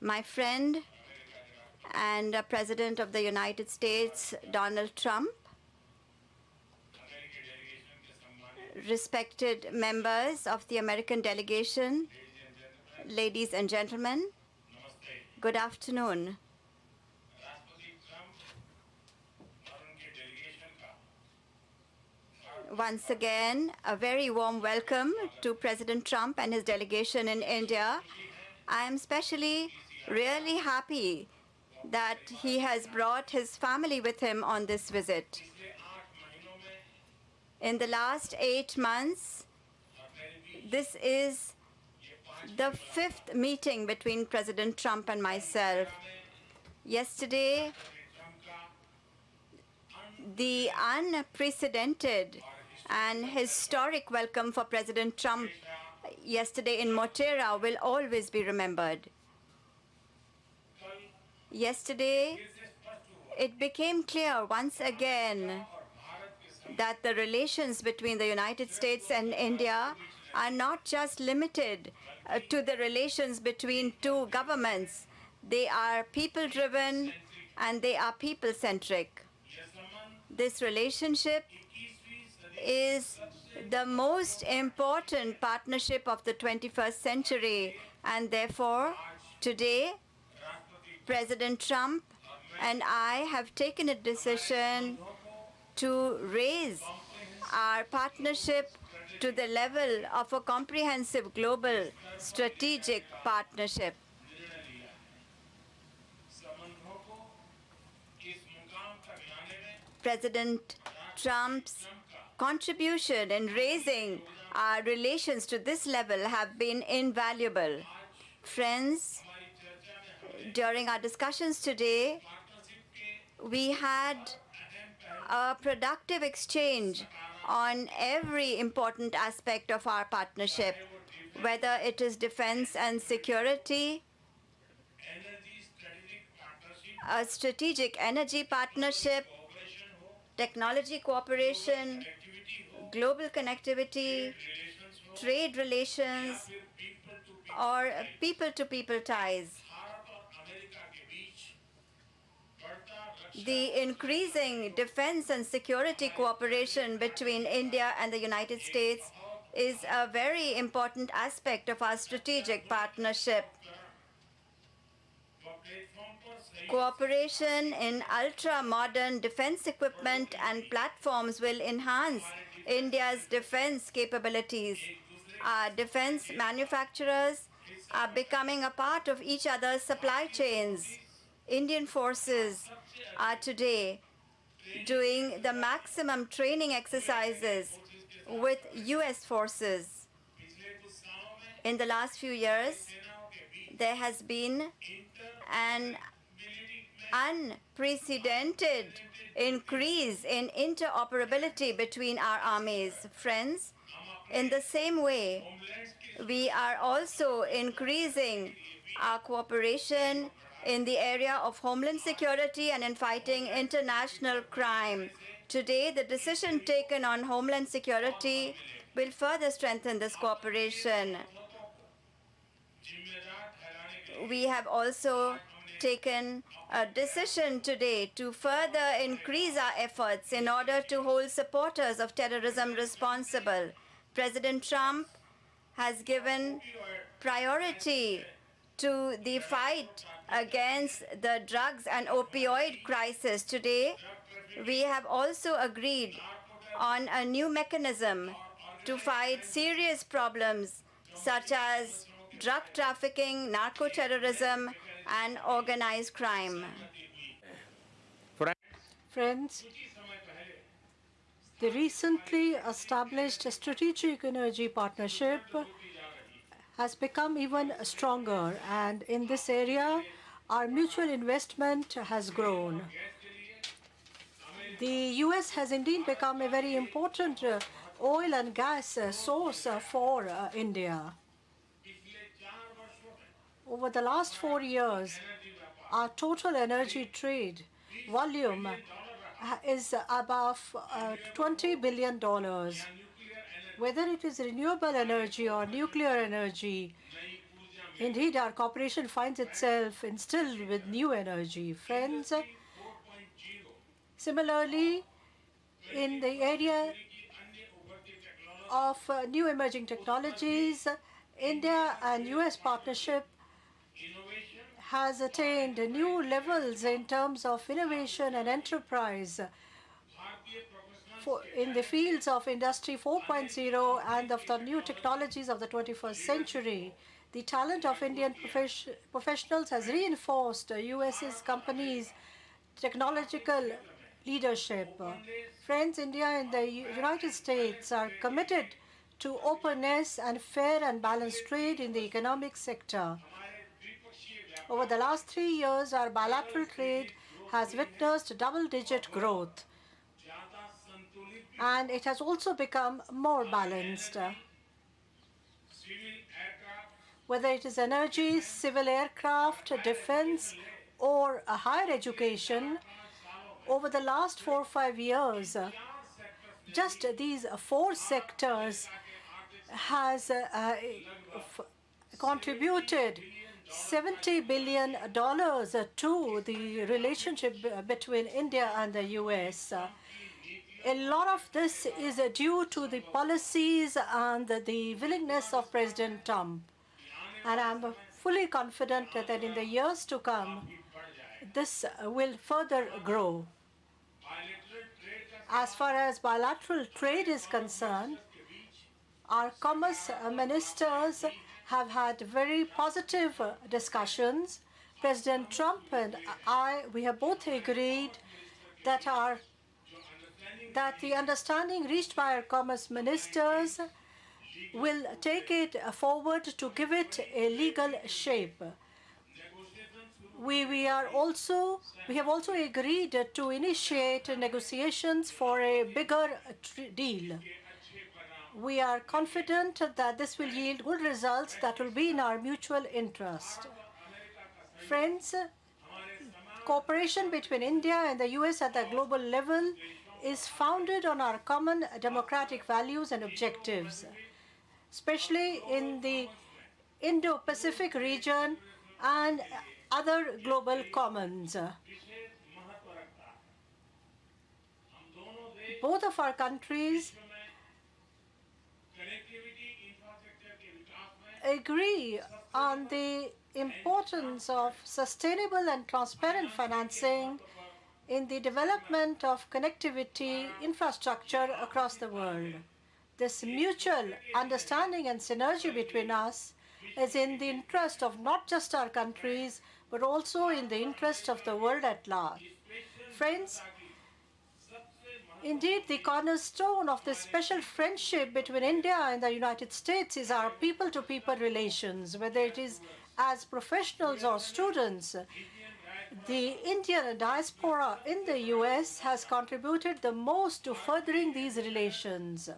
my friend and President of the United States, Donald Trump, respected members of the American delegation, ladies and gentlemen, good afternoon. Once again, a very warm welcome to President Trump and his delegation in India. I am especially really happy that he has brought his family with him on this visit. In the last eight months, this is the fifth meeting between President Trump and myself. Yesterday, the unprecedented and historic welcome for President Trump yesterday in Motera will always be remembered. Yesterday, it became clear once again that the relations between the United States and India are not just limited uh, to the relations between two governments. They are people-driven and they are people-centric. This relationship is the most important partnership of the 21st century, and therefore, today, President Trump and I have taken a decision to raise our partnership to the level of a comprehensive global strategic partnership. President Trump's contribution in raising our relations to this level have been invaluable. Friends, during our discussions today, we had a productive exchange on every important aspect of our partnership, whether it is defense and security, a strategic energy partnership, technology cooperation, global connectivity, trade relations, or people-to-people -people ties. The increasing defense and security cooperation between India and the United States is a very important aspect of our strategic partnership. Cooperation in ultra-modern defense equipment and platforms will enhance India's defense capabilities. Our defense manufacturers are becoming a part of each other's supply chains. Indian forces are today doing the maximum training exercises with U.S. forces. In the last few years, there has been an unprecedented increase in interoperability between our armies. Friends, in the same way, we are also increasing our cooperation in the area of homeland security and in fighting international crime. Today, the decision taken on homeland security will further strengthen this cooperation. We have also taken a decision today to further increase our efforts in order to hold supporters of terrorism responsible. President Trump has given priority to the fight against the drugs and opioid crisis. Today, we have also agreed on a new mechanism to fight serious problems such as drug trafficking, narco-terrorism, and organized crime. Friends, the recently established strategic energy partnership has become even stronger. And in this area, our mutual investment has grown. The U.S. has indeed become a very important uh, oil and gas uh, source uh, for India. Over the last four years, our total energy trade volume is above uh, $20 billion whether it is renewable energy or nuclear energy, Indeed, our cooperation finds itself instilled with new energy. Friends, similarly, in the area of uh, new emerging technologies, India and US partnership has attained new levels in terms of innovation and enterprise for, in the fields of Industry 4.0 and of the new technologies of the 21st century. The talent of Indian profes professionals has reinforced US's companies' technological leadership. Friends, India and the United States are committed to openness and fair and balanced trade in the economic sector. Over the last three years, our bilateral trade has witnessed double-digit growth, and it has also become more balanced. Whether it is energy, civil aircraft, defense, or a higher education, over the last four or five years, just these four sectors has uh, contributed $70 billion to the relationship between India and the US. A lot of this is due to the policies and the willingness of President Trump. And I'm fully confident that in the years to come, this will further grow. As far as bilateral trade is concerned, our commerce ministers have had very positive discussions. President Trump and I, we have both agreed that our that the understanding reached by our commerce ministers will take it forward to give it a legal shape. We, we are also we have also agreed to initiate negotiations for a bigger deal we are confident that this will yield good results that will be in our mutual interest. Friends, cooperation between India and the US at the global level is founded on our common democratic values and objectives, especially in the Indo-Pacific region and other global commons. Both of our countries agree on the importance of sustainable and transparent financing in the development of connectivity infrastructure across the world. This mutual understanding and synergy between us is in the interest of not just our countries, but also in the interest of the world at large. Friends, Indeed, the cornerstone of this special friendship between India and the United States is our people-to-people -people relations, whether it is as professionals or students. The Indian diaspora in the U.S. has contributed the most to furthering these relations.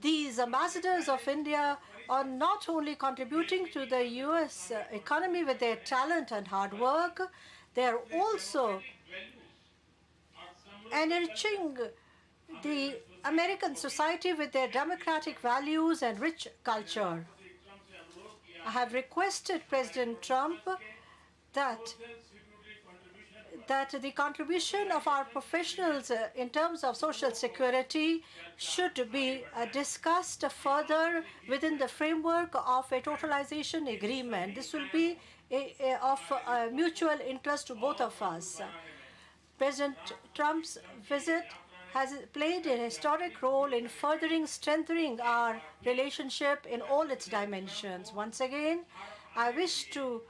These ambassadors of India are not only contributing to the U.S. Uh, economy with their talent and hard work, they are also enriching the American society with their democratic values and rich culture. I have requested President Trump that that the contribution of our professionals uh, in terms of social security should be uh, discussed further within the framework of a totalization agreement. This will be of uh, mutual interest to both of us. President Trump's visit has played a historic role in furthering strengthening our relationship in all its dimensions. Once again, I wish to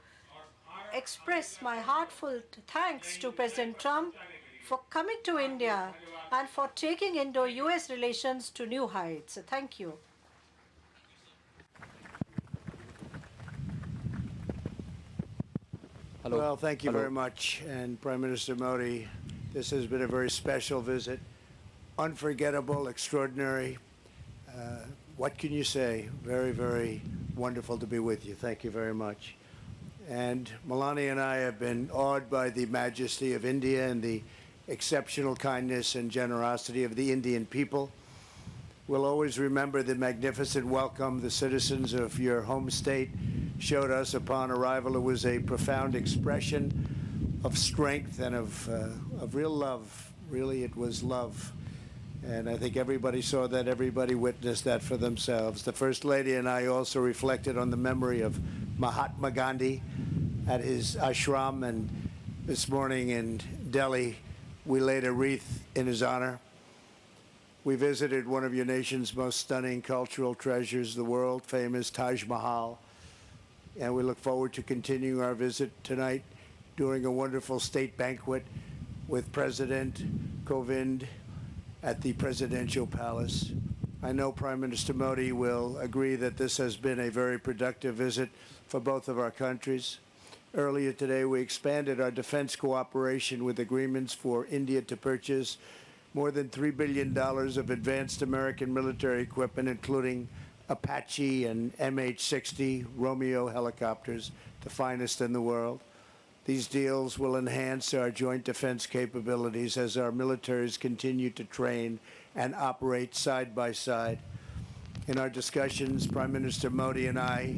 express my heartfelt thanks to President Trump for coming to India and for taking Indo-US relations to new heights. Thank you. Hello. Well, thank you Hello. very much. And Prime Minister Modi, this has been a very special visit. Unforgettable, extraordinary. Uh, what can you say? Very, very wonderful to be with you. Thank you very much. And Melania and I have been awed by the majesty of India and the exceptional kindness and generosity of the Indian people. We'll always remember the magnificent welcome the citizens of your home state showed us upon arrival. It was a profound expression of strength and of, uh, of real love. Really, it was love. And I think everybody saw that, everybody witnessed that for themselves. The First Lady and I also reflected on the memory of Mahatma Gandhi at his ashram, and this morning in Delhi, we laid a wreath in his honor. We visited one of your nation's most stunning cultural treasures, the world famous Taj Mahal, and we look forward to continuing our visit tonight during a wonderful state banquet with President Kovind at the Presidential Palace. I know Prime Minister Modi will agree that this has been a very productive visit for both of our countries. Earlier today, we expanded our defense cooperation with agreements for India to purchase more than $3 billion of advanced American military equipment, including Apache and MH-60 Romeo helicopters, the finest in the world. These deals will enhance our joint defense capabilities as our militaries continue to train and operate side by side. In our discussions, Prime Minister Modi and I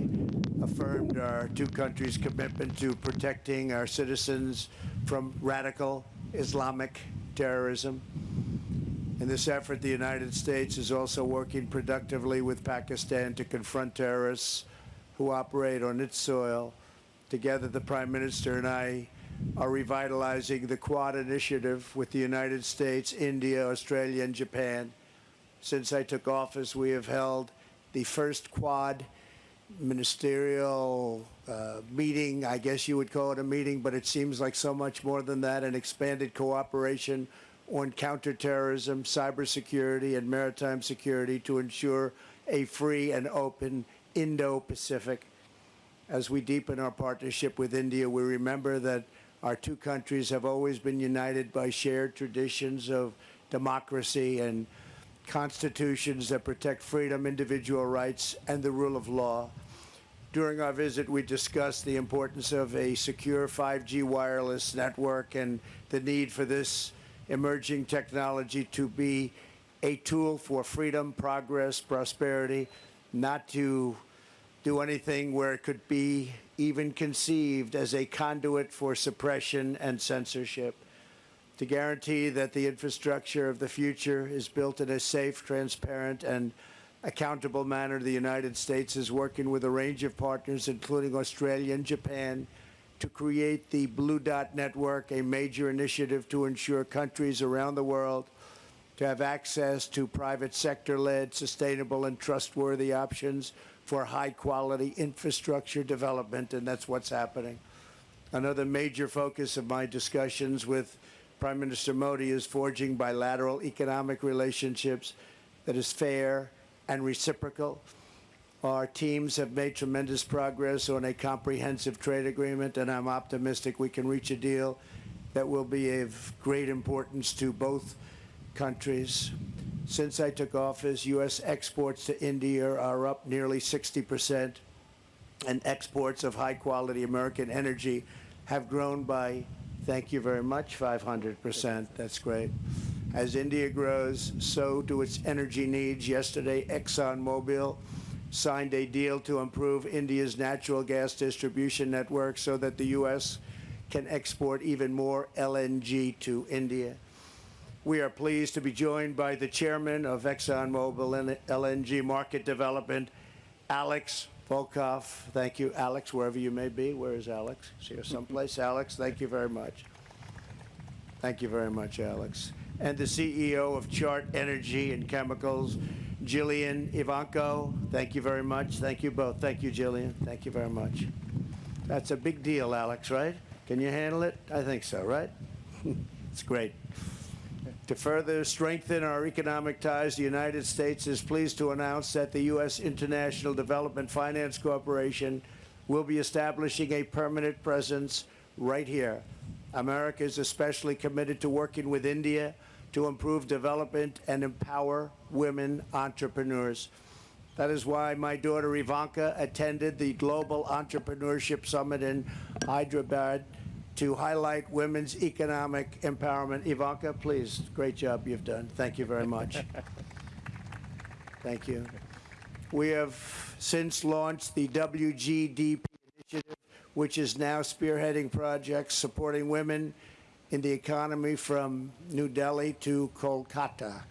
affirmed our two countries' commitment to protecting our citizens from radical Islamic terrorism. In this effort, the United States is also working productively with Pakistan to confront terrorists who operate on its soil Together, the Prime Minister and I are revitalizing the Quad initiative with the United States, India, Australia, and Japan. Since I took office, we have held the first Quad ministerial uh, meeting, I guess you would call it a meeting, but it seems like so much more than that, an expanded cooperation on counterterrorism, cybersecurity, and maritime security to ensure a free and open Indo-Pacific. As we deepen our partnership with India, we remember that our two countries have always been united by shared traditions of democracy and constitutions that protect freedom, individual rights, and the rule of law. During our visit, we discussed the importance of a secure 5G wireless network and the need for this emerging technology to be a tool for freedom, progress, prosperity, not to do anything where it could be even conceived as a conduit for suppression and censorship. To guarantee that the infrastructure of the future is built in a safe, transparent, and accountable manner, the United States is working with a range of partners, including Australia and Japan, to create the Blue Dot Network, a major initiative to ensure countries around the world to have access to private sector-led, sustainable, and trustworthy options for high quality infrastructure development, and that's what's happening. Another major focus of my discussions with Prime Minister Modi is forging bilateral economic relationships that is fair and reciprocal. Our teams have made tremendous progress on a comprehensive trade agreement, and I'm optimistic we can reach a deal that will be of great importance to both countries. Since I took office, U.S. exports to India are up nearly 60 percent, and exports of high-quality American energy have grown by, thank you very much, 500 percent. That's great. As India grows, so do its energy needs. Yesterday, ExxonMobil signed a deal to improve India's natural gas distribution network so that the U.S. can export even more LNG to India. We are pleased to be joined by the chairman of ExxonMobil LNG Market Development, Alex Volkov. Thank you, Alex, wherever you may be. Where is Alex? Is here someplace? Alex, thank you very much. Thank you very much, Alex. And the CEO of Chart Energy and Chemicals, Jillian Evanko. Thank you very much. Thank you both. Thank you, Jillian. Thank you very much. That's a big deal, Alex, right? Can you handle it? I think so, right? it's great. To further strengthen our economic ties, the United States is pleased to announce that the U.S. International Development Finance Corporation will be establishing a permanent presence right here. America is especially committed to working with India to improve development and empower women entrepreneurs. That is why my daughter Ivanka attended the Global Entrepreneurship Summit in Hyderabad to highlight women's economic empowerment. Ivanka, please, great job you've done. Thank you very much. Thank you. We have since launched the WGDP initiative, which is now spearheading projects supporting women in the economy from New Delhi to Kolkata.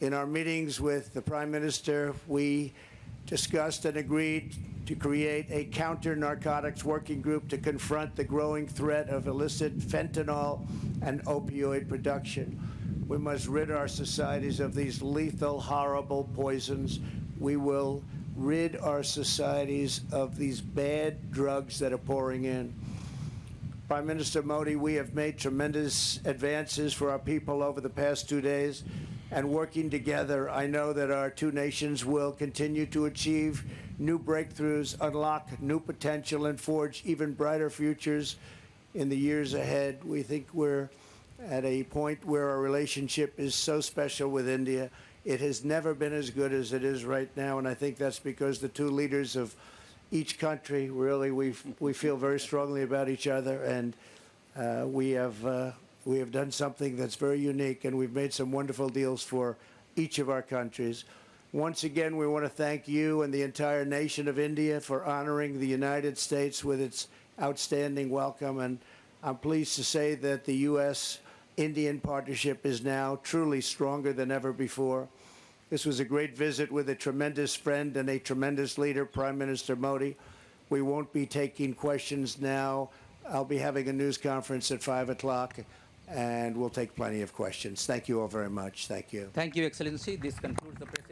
In our meetings with the Prime Minister, we discussed and agreed to create a counter narcotics working group to confront the growing threat of illicit fentanyl and opioid production. We must rid our societies of these lethal, horrible poisons. We will rid our societies of these bad drugs that are pouring in. Prime Minister Modi, we have made tremendous advances for our people over the past two days, and working together, I know that our two nations will continue to achieve new breakthroughs, unlock new potential, and forge even brighter futures in the years ahead. We think we're at a point where our relationship is so special with India. It has never been as good as it is right now, and I think that's because the two leaders of each country really we we feel very strongly about each other, and uh, we have uh, we have done something that's very unique, and we've made some wonderful deals for each of our countries. Once again, we want to thank you and the entire nation of India for honoring the United States with its outstanding welcome, and I'm pleased to say that the U.S. Indian partnership is now truly stronger than ever before. This was a great visit with a tremendous friend and a tremendous leader, Prime Minister Modi. We won't be taking questions now. I'll be having a news conference at 5 o'clock, and we'll take plenty of questions. Thank you all very much. Thank you. Thank you, Excellency. This concludes the president.